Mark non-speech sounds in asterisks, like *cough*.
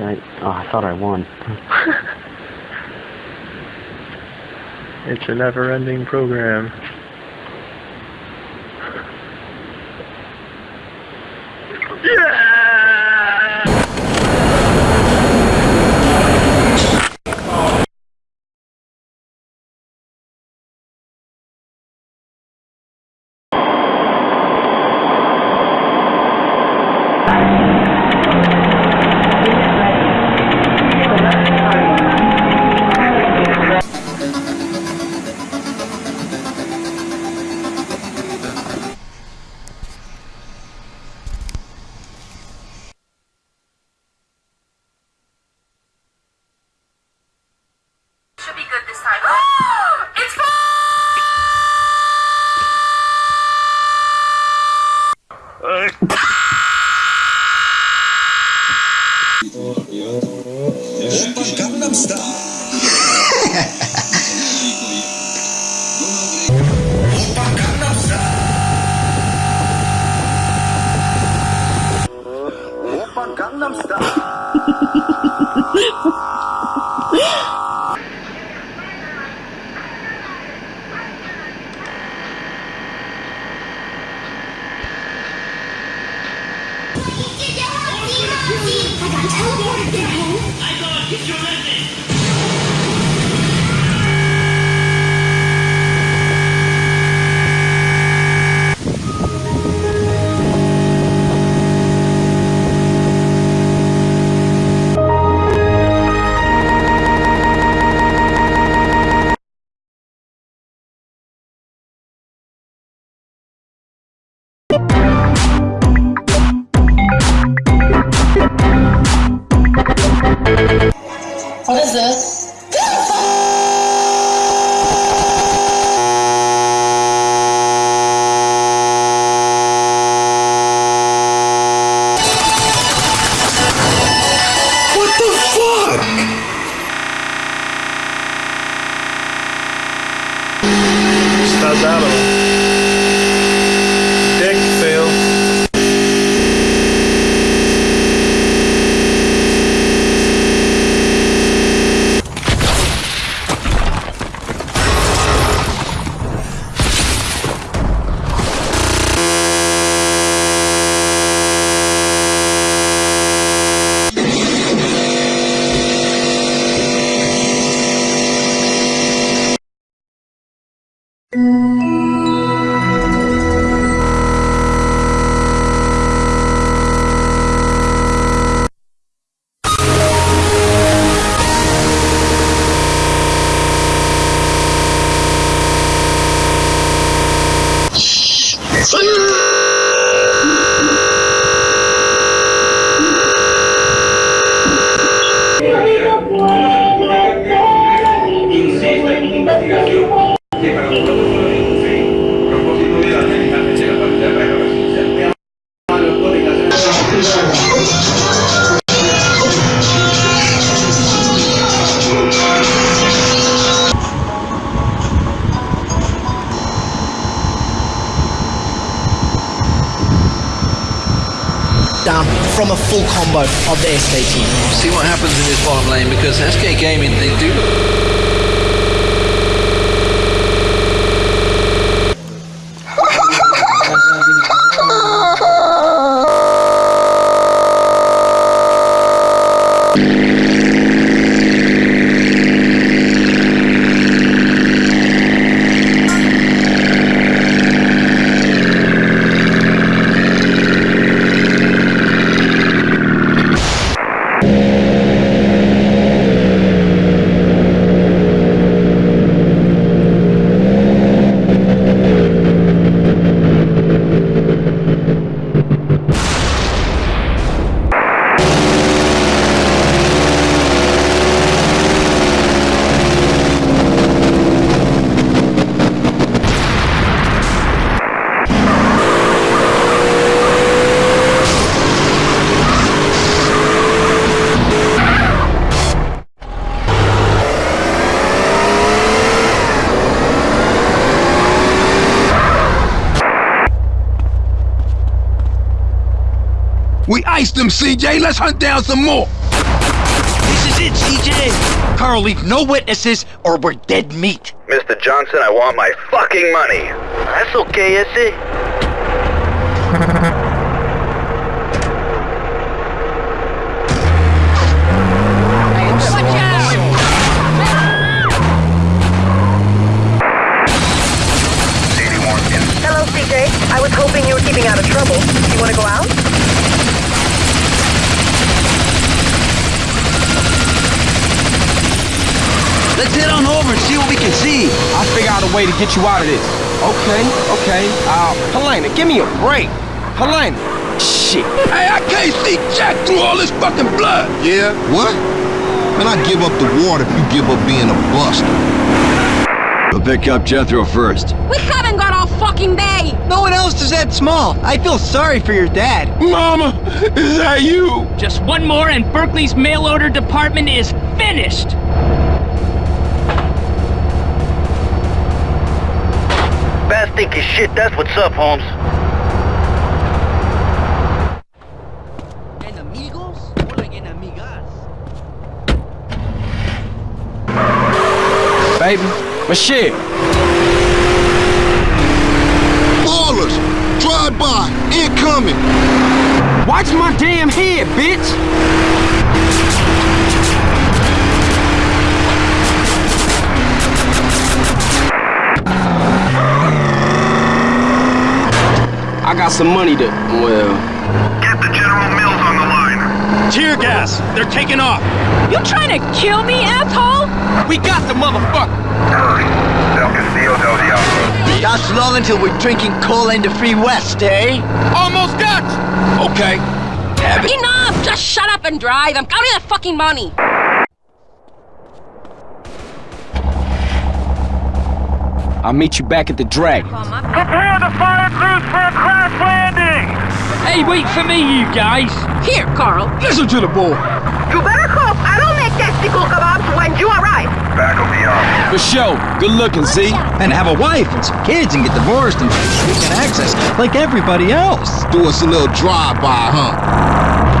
I, oh, I thought I won. *laughs* It's a never-ending program. monster. Gangnam Style. 必要なんです What is this? What the fuck? Down a full combo of the SKT. see what happens in this bottom lane because SK Gaming they do *laughs* We iced them, CJ. Let's hunt down some more. This is it, CJ! Carl, leave no witnesses or we're dead meat. Mr. Johnson, I want my fucking money. That's okay, is Hello, *laughs* see what we can see. I'll figure out a way to get you out of this. Okay, okay. Uh, Helena, give me a break. Helena. Shit. Hey, I can't see Jack through all this fucking blood. Yeah? What? Man, I give up the war if you give up being a buster. We'll pick up Jethro first. We haven't got all fucking day. No one else is that small. I feel sorry for your dad. Mama, is that you? Just one more and Berkley's mail order department is finished. Stinky shit, that's what's up, Holmes. Enemigos? More like enemigas. Baby, but shit. Ballers! Drive by! Incoming! Watch my damn head, bitch! Some money to, well... Get the General Mills on the line. Tear gas! They're taking off! You trying to kill me, asshole? We got the motherfucker! Hurry. Del Castillo del Diablo. That's long until we're drinking cola in the free west, eh? Almost got! Okay. Have it. Enough! Just shut up and drive. I'm counting the fucking money. I'll meet you back at the Dragon. Prepare the fire crews for a crash landing! Hey, wait for me, you guys! Here, Carl. Listen to the boy. You better hope I don't make testicle kebabs when you arrive. Back will be on. For sure. Good looking, Z. And have a wife and some kids and get divorced and we can access like everybody else. Do us a little drive-by, huh?